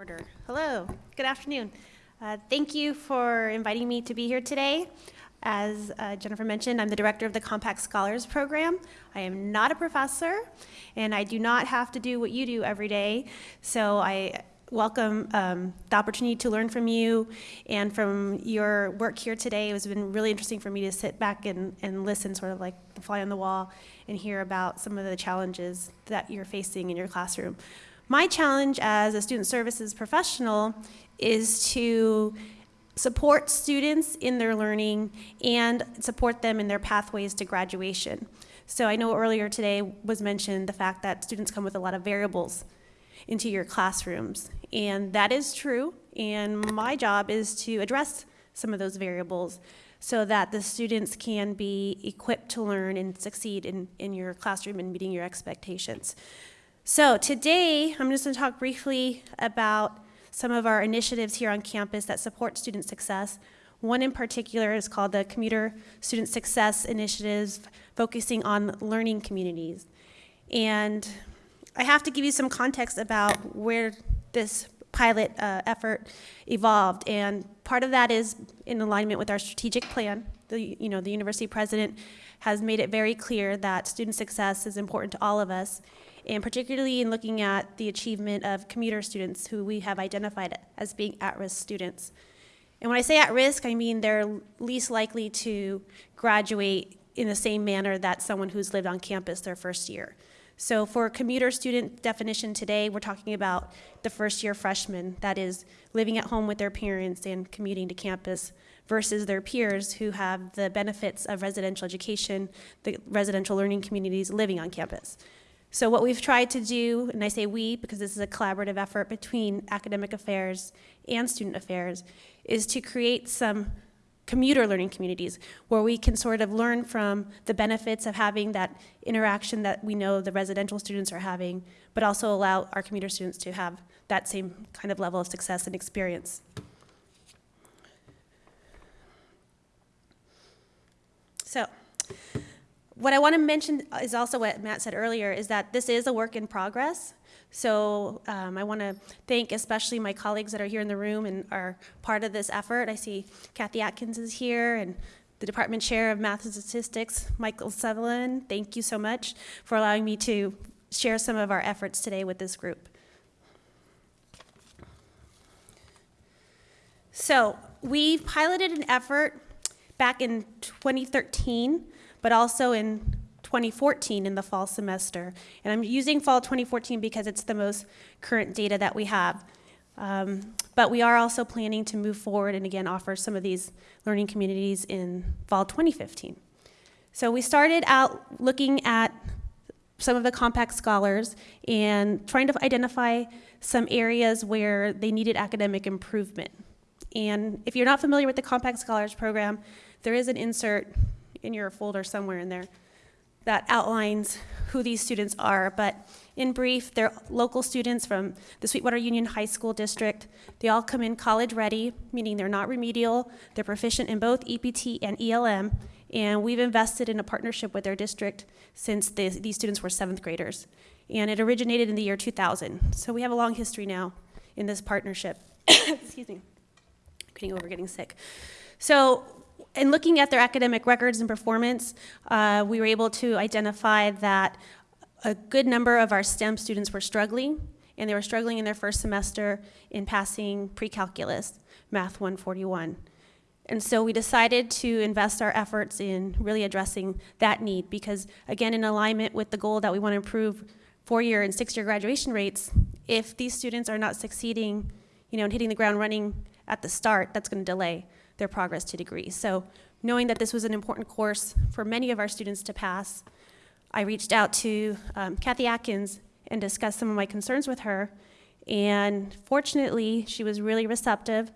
Order. Hello, good afternoon. Uh, Thank you for inviting me to be here today. As uh, Jennifer mentioned, I'm the director of the Compact Scholars Program. I am not a professor, and I do not have to do what you do every day. So I welcome um, the opportunity to learn from you and from your work here today. It has been really interesting for me to sit back and, and listen, sort of like the fly on the wall, and hear about some of the challenges that you're facing in your classroom. My challenge as a student services professional is to support students in their learning and support them in their pathways to graduation. So I know earlier today was mentioned the fact that students come with a lot of variables into your classrooms. And that is true. And my job is to address some of those variables so that the students can be equipped to learn and succeed in, in your classroom and meeting your expectations. So today, I'm just going to talk briefly about some of our initiatives here on campus that support student success. One in particular is called the Commuter Student Success Initiatives, focusing on learning communities. And I have to give you some context about where this pilot uh, effort evolved. And part of that is in alignment with our strategic plan. The, you know, the university president has made it very clear that student success is important to all of us and particularly in looking at the achievement of commuter students who we have identified as being at-risk students. And when I say at risk, I mean they're least likely to graduate in the same manner that someone who's lived on campus their first year. So for commuter student definition today, we're talking about the first year freshman, that is living at home with their parents and commuting to campus versus their peers who have the benefits of residential education, the residential learning communities living on campus. So what we've tried to do, and I say we because this is a collaborative effort between academic affairs and student affairs, is to create some commuter learning communities where we can sort of learn from the benefits of having that interaction that we know the residential students are having, but also allow our commuter students to have that same kind of level of success and experience. So, what I want to mention is also what Matt said earlier, is that this is a work in progress. So um, I want to thank especially my colleagues that are here in the room and are part of this effort. I see Kathy Atkins is here and the Department Chair of Math and Statistics, Michael Sutherland. Thank you so much for allowing me to share some of our efforts today with this group. So we piloted an effort back in 2013 but also in 2014 in the fall semester. And I'm using fall 2014 because it's the most current data that we have. Um, but we are also planning to move forward and again offer some of these learning communities in fall 2015. So we started out looking at some of the compact scholars and trying to identify some areas where they needed academic improvement. And if you're not familiar with the Compact Scholars Program, there is an insert in your folder somewhere in there that outlines who these students are. But in brief, they're local students from the Sweetwater Union High School District. They all come in college ready, meaning they're not remedial. They're proficient in both EPT and ELM. And we've invested in a partnership with their district since the, these students were seventh graders. And it originated in the year 2000. So we have a long history now in this partnership. Excuse me. I'm Getting over getting sick. So in looking at their academic records and performance, uh, we were able to identify that a good number of our STEM students were struggling, and they were struggling in their first semester in passing pre-calculus, Math 141. And so we decided to invest our efforts in really addressing that need because, again, in alignment with the goal that we want to improve four-year and six-year graduation rates, if these students are not succeeding, you know, and hitting the ground running at the start, that's going to delay their progress to degrees. So knowing that this was an important course for many of our students to pass, I reached out to um, Kathy Atkins and discussed some of my concerns with her. And fortunately, she was really receptive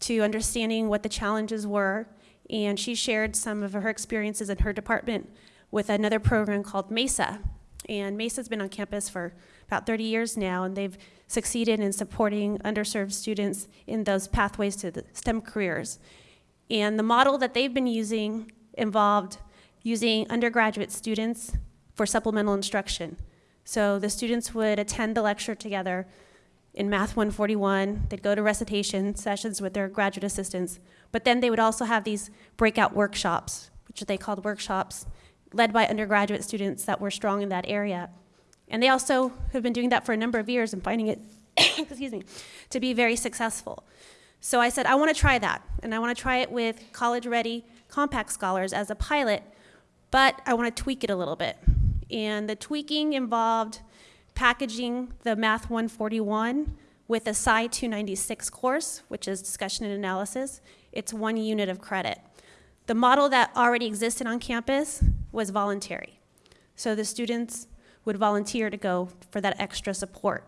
to understanding what the challenges were. And she shared some of her experiences in her department with another program called MESA. And MESA's been on campus for about 30 years now, and they've succeeded in supporting underserved students in those pathways to STEM careers. And the model that they've been using involved using undergraduate students for supplemental instruction. So the students would attend the lecture together in Math 141. They'd go to recitation sessions with their graduate assistants, but then they would also have these breakout workshops, which they called workshops, led by undergraduate students that were strong in that area. And they also have been doing that for a number of years and finding it, excuse me, to be very successful. So I said, I want to try that, and I want to try it with college-ready compact scholars as a pilot, but I want to tweak it a little bit. And the tweaking involved packaging the Math 141 with a Sci 296 course, which is discussion and analysis. It's one unit of credit. The model that already existed on campus was voluntary. So the students would volunteer to go for that extra support.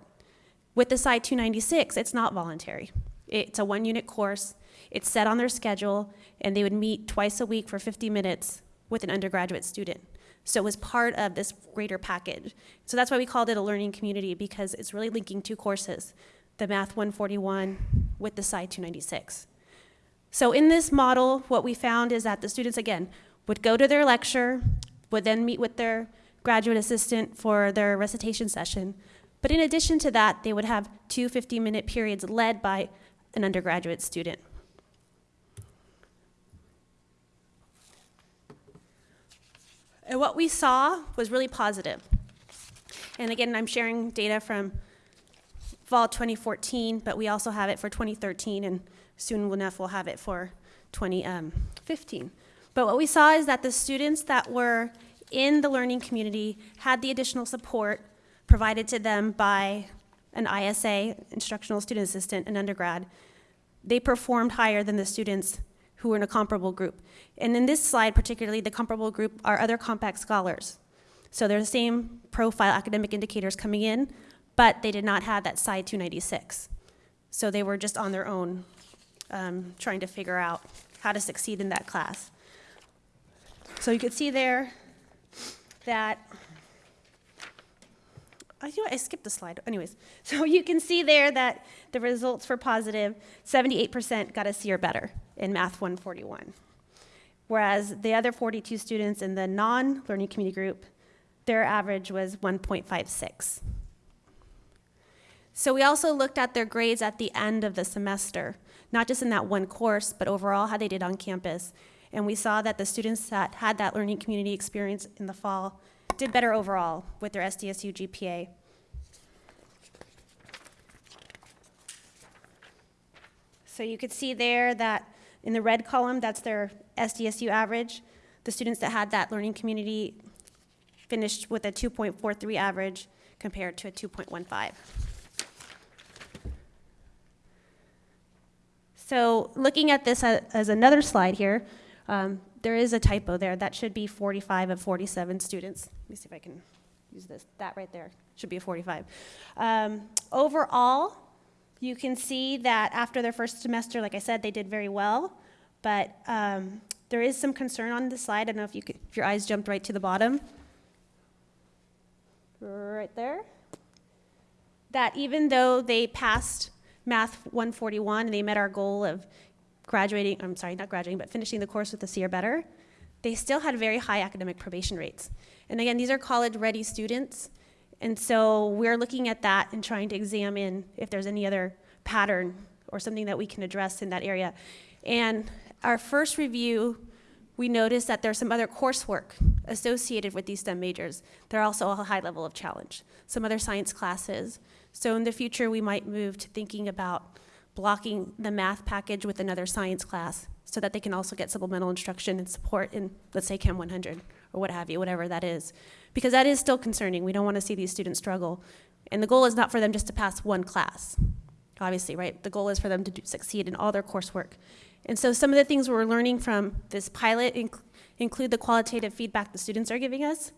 With the Sci 296, it's not voluntary. It's a one unit course, it's set on their schedule, and they would meet twice a week for 50 minutes with an undergraduate student. So it was part of this greater package. So that's why we called it a learning community because it's really linking two courses, the Math 141 with the Sci 296. So in this model, what we found is that the students, again, would go to their lecture, would then meet with their graduate assistant for their recitation session. But in addition to that, they would have two 50-minute periods led by an undergraduate student. And what we saw was really positive. And again, I'm sharing data from fall 2014, but we also have it for 2013, and soon enough we'll have it for 2015. Um, but what we saw is that the students that were in the learning community had the additional support provided to them by an ISA, instructional student assistant, an undergrad. They performed higher than the students who were in a comparable group. And in this slide, particularly, the comparable group are other compact scholars. So they're the same profile academic indicators coming in, but they did not have that Sci 296. So they were just on their own, um, trying to figure out how to succeed in that class. So you can see there that you know, I skipped the slide. Anyways, so you can see there that the results were positive. 78% got a C or better in Math 141. Whereas the other 42 students in the non-learning community group, their average was 1.56. So we also looked at their grades at the end of the semester, not just in that one course, but overall how they did on campus. And we saw that the students that had that learning community experience in the fall did better overall with their SDSU GPA. So you could see there that in the red column, that's their SDSU average. The students that had that learning community finished with a 2.43 average compared to a 2.15. So looking at this as another slide here, um, there is a typo there. That should be 45 of 47 students. Let me see if I can use this. That right there should be a 45. Um, overall, you can see that after their first semester, like I said, they did very well. But um, there is some concern on the slide. I don't know if, you could, if your eyes jumped right to the bottom. Right there. That even though they passed Math 141 and they met our goal of graduating, I'm sorry, not graduating, but finishing the course with a C or better, they still had very high academic probation rates. And again, these are college-ready students, and so we're looking at that and trying to examine if there's any other pattern or something that we can address in that area. And our first review, we noticed that there's some other coursework associated with these STEM majors. They're also a high level of challenge. Some other science classes. So in the future, we might move to thinking about blocking the math package with another science class so that they can also get supplemental instruction and support in, let's say, Chem 100 or what have you, whatever that is. Because that is still concerning. We don't want to see these students struggle. And the goal is not for them just to pass one class, obviously, right? The goal is for them to do, succeed in all their coursework. And so some of the things we're learning from this pilot inc include the qualitative feedback the students are giving us.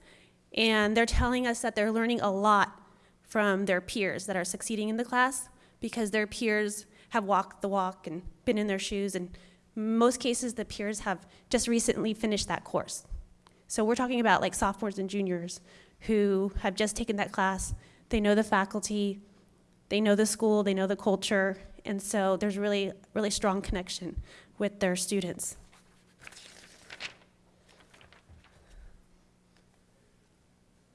And they're telling us that they're learning a lot from their peers that are succeeding in the class because their peers have walked the walk and been in their shoes, and most cases the peers have just recently finished that course. So we're talking about like sophomores and juniors who have just taken that class. They know the faculty, they know the school, they know the culture, and so there's really, really strong connection with their students.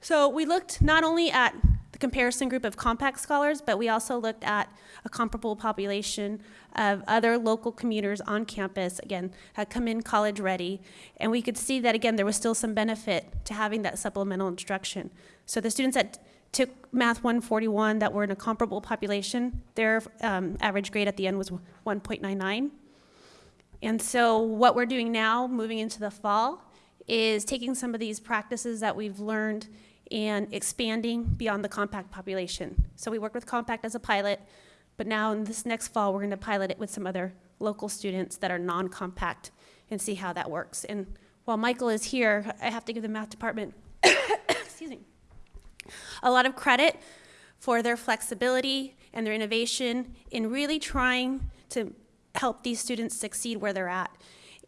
So we looked not only at the comparison group of compact scholars, but we also looked at a comparable population of other local commuters on campus, again, had come in college ready. And we could see that, again, there was still some benefit to having that supplemental instruction. So the students that took Math 141 that were in a comparable population, their um, average grade at the end was 1.99. And so what we're doing now, moving into the fall, is taking some of these practices that we've learned and expanding beyond the compact population. So we worked with compact as a pilot, but now in this next fall, we're going to pilot it with some other local students that are non-compact and see how that works. And while Michael is here, I have to give the math department, excuse me, a lot of credit for their flexibility and their innovation in really trying to help these students succeed where they're at.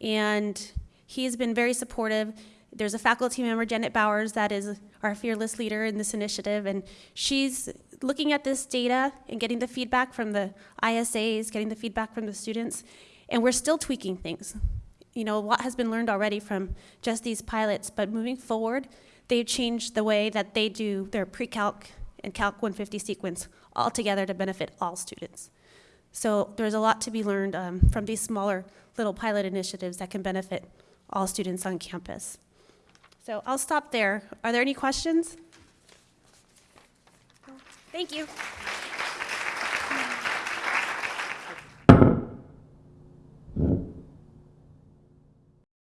And he has been very supportive. There's a faculty member, Janet Bowers, that is our fearless leader in this initiative, and she's looking at this data and getting the feedback from the ISAs, getting the feedback from the students, and we're still tweaking things. You know, a lot has been learned already from just these pilots, but moving forward, they've changed the way that they do their pre-calc and calc 150 sequence altogether to benefit all students. So there's a lot to be learned um, from these smaller little pilot initiatives that can benefit all students on campus. So I'll stop there. Are there any questions? Thank you.